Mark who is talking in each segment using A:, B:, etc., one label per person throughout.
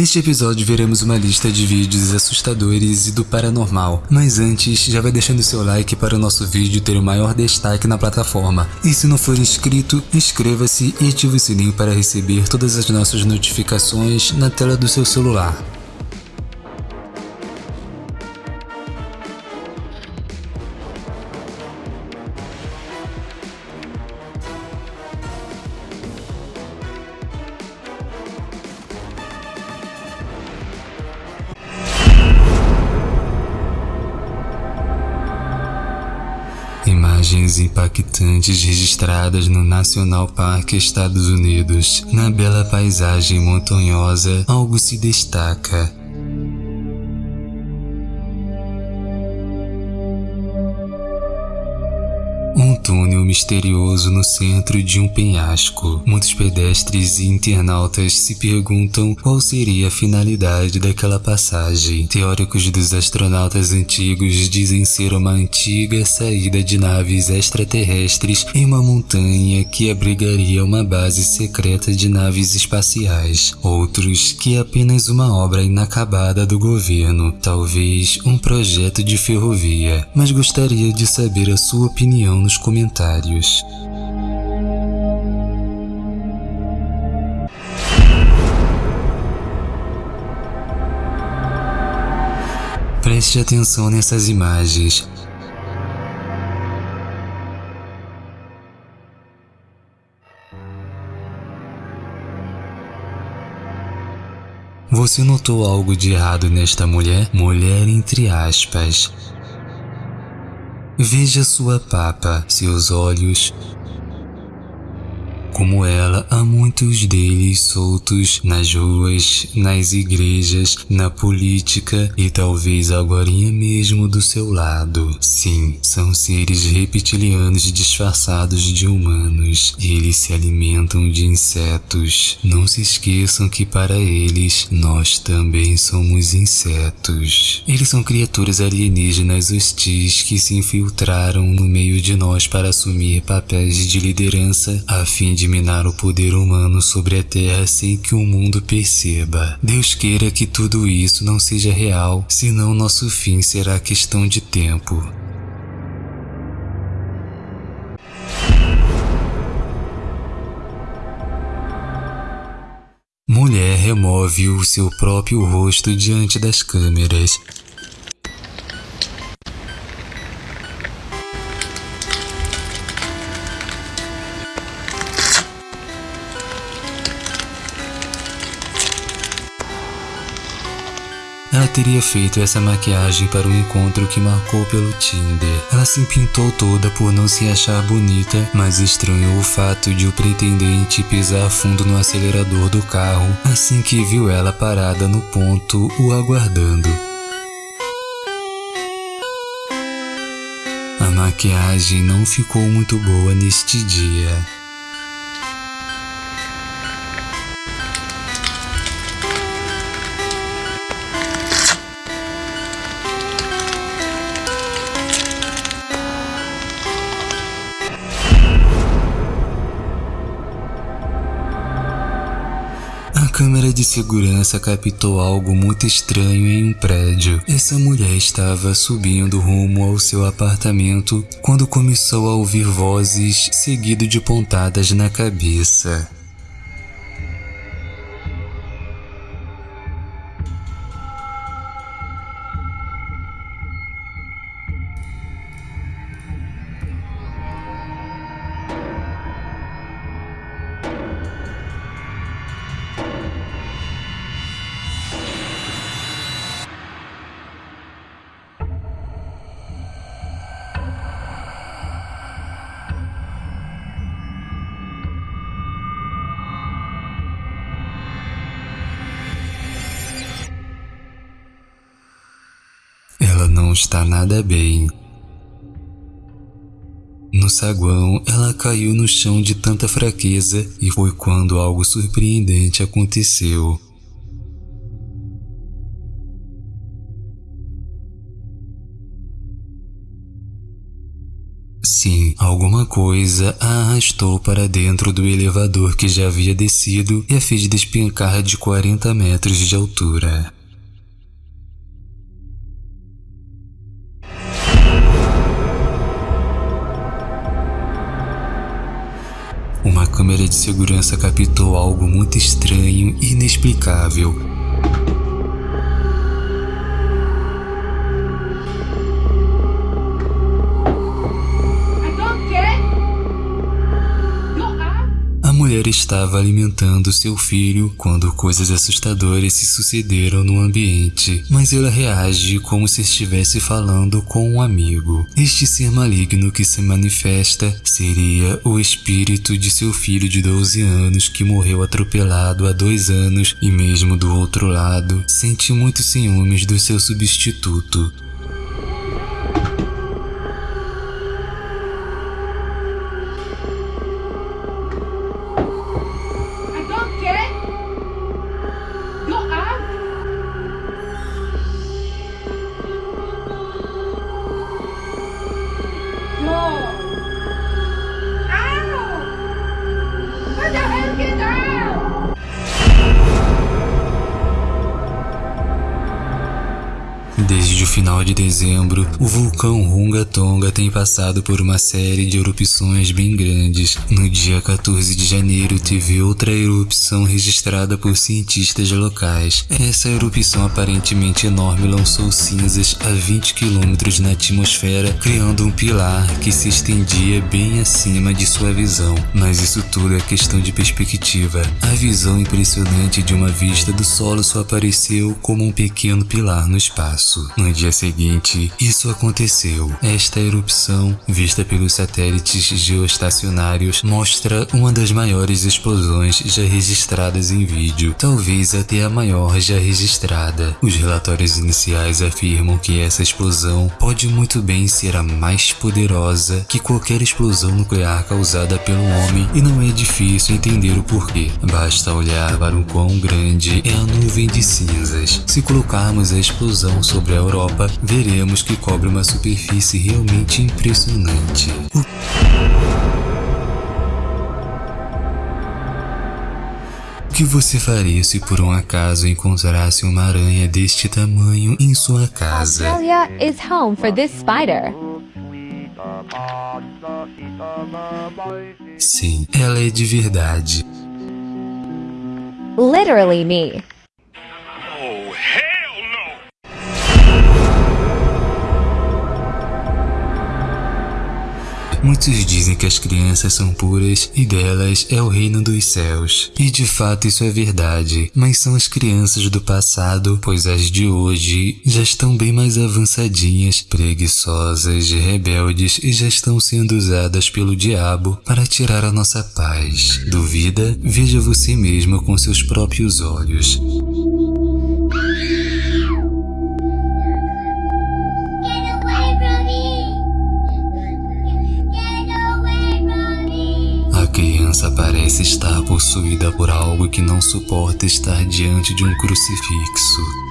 A: Neste episódio veremos uma lista de vídeos assustadores e do paranormal, mas antes já vai deixando seu like para o nosso vídeo ter o maior destaque na plataforma. E se não for inscrito, inscreva-se e ative o sininho para receber todas as nossas notificações na tela do seu celular. Imagens impactantes registradas no National Park Estados Unidos. Na bela paisagem montanhosa, algo se destaca. Túnel misterioso no centro de um penhasco. Muitos pedestres e internautas se perguntam qual seria a finalidade daquela passagem. Teóricos dos astronautas antigos dizem ser uma antiga saída de naves extraterrestres em uma montanha que abrigaria uma base secreta de naves espaciais. Outros que é apenas uma obra inacabada do governo, talvez um projeto de ferrovia. Mas gostaria de saber a sua opinião nos comentários. Preste atenção nessas imagens. Você notou algo de errado nesta mulher? Mulher entre aspas. Veja sua papa, seus olhos, como ela, há muitos deles soltos nas ruas, nas igrejas, na política e talvez agora mesmo do seu lado. Sim, são seres reptilianos disfarçados de humanos. Eles se alimentam de insetos. Não se esqueçam que para eles, nós também somos insetos. Eles são criaturas alienígenas hostis que se infiltraram no meio de nós para assumir papéis de liderança a fim de minar o poder humano sobre a Terra sem que o mundo perceba. Deus queira que tudo isso não seja real, senão nosso fim será questão de tempo. Mulher remove o seu próprio rosto diante das câmeras. Ela teria feito essa maquiagem para o encontro que marcou pelo Tinder. Ela se pintou toda por não se achar bonita, mas estranhou o fato de o pretendente pisar fundo no acelerador do carro assim que viu ela parada no ponto o aguardando. A maquiagem não ficou muito boa neste dia. Câmera de segurança captou algo muito estranho em um prédio. Essa mulher estava subindo rumo ao seu apartamento quando começou a ouvir vozes seguido de pontadas na cabeça. Não está nada bem. No saguão, ela caiu no chão de tanta fraqueza e foi quando algo surpreendente aconteceu. Sim, alguma coisa a arrastou para dentro do elevador que já havia descido e a fez despencar de 40 metros de altura. Câmera de segurança captou algo muito estranho e inexplicável mulher estava alimentando seu filho quando coisas assustadoras se sucederam no ambiente, mas ela reage como se estivesse falando com um amigo. Este ser maligno que se manifesta seria o espírito de seu filho de 12 anos que morreu atropelado há dois anos e mesmo do outro lado, sente muitos ciúmes do seu substituto. Dezembro, o vulcão Runga Tonga tem passado por uma série de erupções bem grandes. No dia 14 de janeiro, teve outra erupção registrada por cientistas locais. Essa erupção aparentemente enorme lançou cinzas a 20 km na atmosfera, criando um pilar que se estendia bem acima de sua visão. Mas isso tudo é questão de perspectiva. A visão impressionante de uma vista do solo só apareceu como um pequeno pilar no espaço. No dia seguinte, isso aconteceu. Esta erupção, vista pelos satélites geoestacionários, mostra uma das maiores explosões já registradas em vídeo, talvez até a maior já registrada. Os relatórios iniciais afirmam que essa explosão pode muito bem ser a mais poderosa que qualquer explosão nuclear causada pelo homem e não é difícil entender o porquê. Basta olhar para o quão grande é a nuvem de cinzas. Se colocarmos a explosão sobre a Europa, veremos que cobre uma superfície realmente impressionante. O que você faria se por um acaso encontrasse uma aranha deste tamanho em sua casa?
B: Australia is home for this spider.
A: Sim, ela é de verdade.
B: Literally me.
A: Muitos dizem que as crianças são puras e delas é o reino dos céus. E de fato isso é verdade, mas são as crianças do passado, pois as de hoje já estão bem mais avançadinhas, preguiçosas rebeldes e já estão sendo usadas pelo diabo para tirar a nossa paz. Duvida? Veja você mesmo com seus próprios olhos. Possuída por algo que não suporta estar diante de um crucifixo.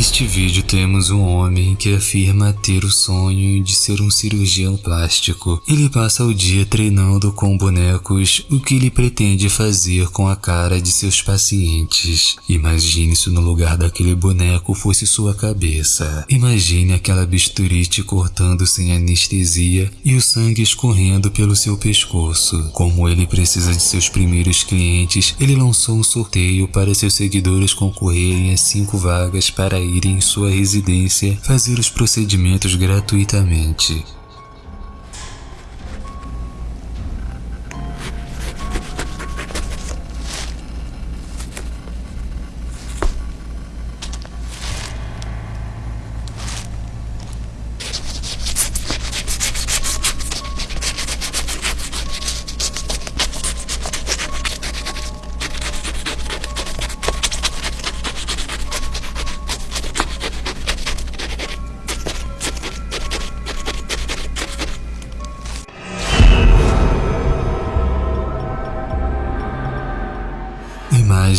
A: Neste vídeo temos um homem que afirma ter o sonho de ser um cirurgião plástico. Ele passa o dia treinando com bonecos o que ele pretende fazer com a cara de seus pacientes. Imagine se no lugar daquele boneco fosse sua cabeça. Imagine aquela bisturite cortando sem anestesia e o sangue escorrendo pelo seu pescoço. Como ele precisa de seus primeiros clientes, ele lançou um sorteio para seus seguidores concorrerem a cinco vagas para ir em sua residência fazer os procedimentos gratuitamente.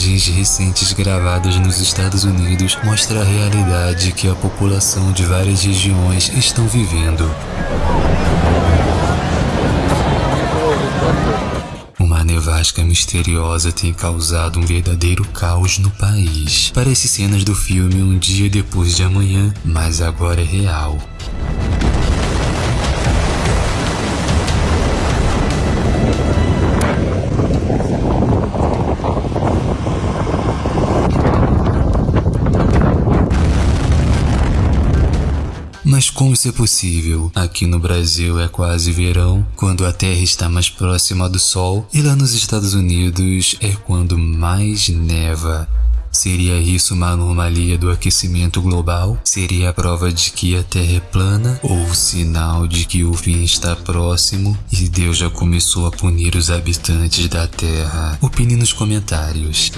A: Imagens recentes gravadas nos Estados Unidos mostram a realidade que a população de várias regiões estão vivendo. Uma nevasca misteriosa tem causado um verdadeiro caos no país. Parece cenas do filme Um Dia Depois de Amanhã, mas agora é real. Mas como isso é possível? Aqui no Brasil é quase verão, quando a Terra está mais próxima do Sol, e lá nos Estados Unidos é quando mais neva. Seria isso uma anomalia do aquecimento global? Seria a prova de que a Terra é plana? Ou sinal de que o fim está próximo e Deus já começou a punir os habitantes da Terra? Opine nos comentários.